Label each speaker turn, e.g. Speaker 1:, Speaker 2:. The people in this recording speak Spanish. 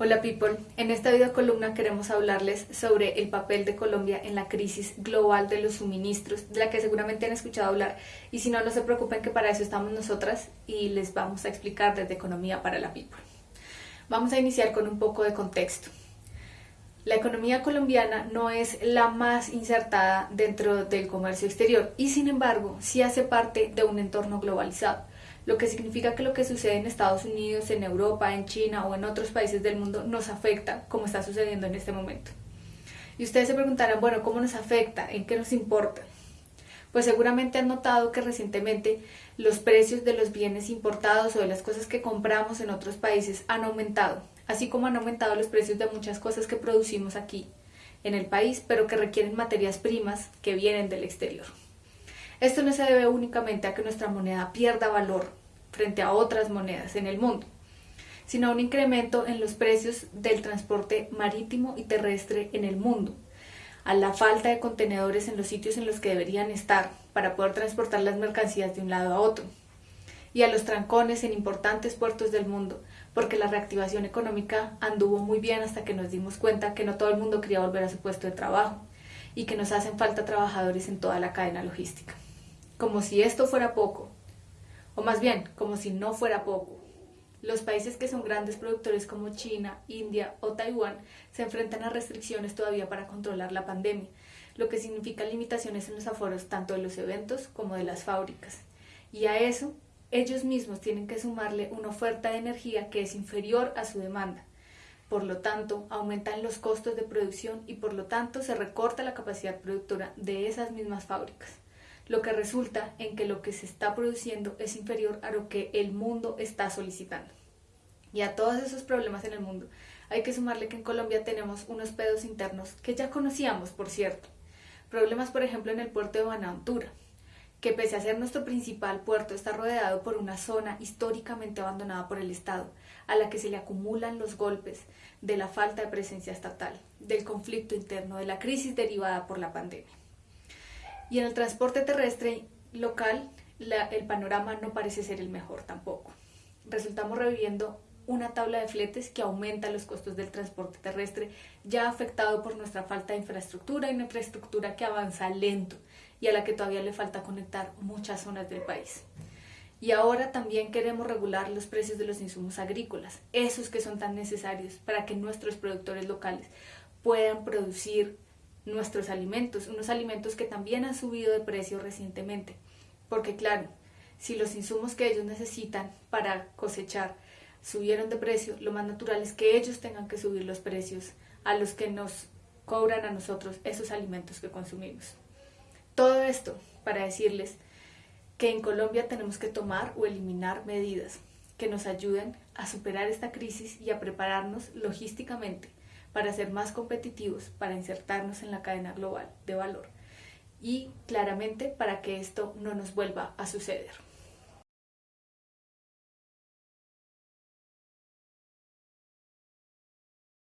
Speaker 1: Hola people, en esta video columna queremos hablarles sobre el papel de Colombia en la crisis global de los suministros, de la que seguramente han escuchado hablar y si no, no se preocupen que para eso estamos nosotras y les vamos a explicar desde Economía para la People. Vamos a iniciar con un poco de contexto. La economía colombiana no es la más insertada dentro del comercio exterior y sin embargo sí hace parte de un entorno globalizado lo que significa que lo que sucede en Estados Unidos, en Europa, en China o en otros países del mundo nos afecta como está sucediendo en este momento. Y ustedes se preguntarán, bueno, ¿cómo nos afecta? ¿En qué nos importa? Pues seguramente han notado que recientemente los precios de los bienes importados o de las cosas que compramos en otros países han aumentado, así como han aumentado los precios de muchas cosas que producimos aquí en el país, pero que requieren materias primas que vienen del exterior. Esto no se debe únicamente a que nuestra moneda pierda valor frente a otras monedas en el mundo, sino a un incremento en los precios del transporte marítimo y terrestre en el mundo, a la falta de contenedores en los sitios en los que deberían estar para poder transportar las mercancías de un lado a otro, y a los trancones en importantes puertos del mundo, porque la reactivación económica anduvo muy bien hasta que nos dimos cuenta que no todo el mundo quería volver a su puesto de trabajo y que nos hacen falta trabajadores en toda la cadena logística. Como si esto fuera poco, o más bien, como si no fuera poco. Los países que son grandes productores como China, India o Taiwán se enfrentan a restricciones todavía para controlar la pandemia, lo que significa limitaciones en los aforos tanto de los eventos como de las fábricas. Y a eso, ellos mismos tienen que sumarle una oferta de energía que es inferior a su demanda. Por lo tanto, aumentan los costos de producción y por lo tanto se recorta la capacidad productora de esas mismas fábricas lo que resulta en que lo que se está produciendo es inferior a lo que el mundo está solicitando. Y a todos esos problemas en el mundo hay que sumarle que en Colombia tenemos unos pedos internos que ya conocíamos, por cierto. Problemas, por ejemplo, en el puerto de Buenaventura, que pese a ser nuestro principal puerto, está rodeado por una zona históricamente abandonada por el Estado, a la que se le acumulan los golpes de la falta de presencia estatal, del conflicto interno, de la crisis derivada por la pandemia. Y en el transporte terrestre local, el panorama no parece ser el mejor tampoco. Resultamos reviviendo una tabla de fletes que aumenta los costos del transporte terrestre, ya afectado por nuestra falta de infraestructura una infraestructura que avanza lento y a la que todavía le falta conectar muchas zonas del país. Y ahora también queremos regular los precios de los insumos agrícolas, esos que son tan necesarios para que nuestros productores locales puedan producir nuestros alimentos, unos alimentos que también han subido de precio recientemente. Porque claro, si los insumos que ellos necesitan para cosechar subieron de precio, lo más natural es que ellos tengan que subir los precios a los que nos cobran a nosotros esos alimentos que consumimos. Todo esto para decirles que en Colombia tenemos que tomar o eliminar medidas que nos ayuden a superar esta crisis y a prepararnos logísticamente para ser más competitivos, para insertarnos en la cadena global de valor y claramente para que esto no nos vuelva a suceder.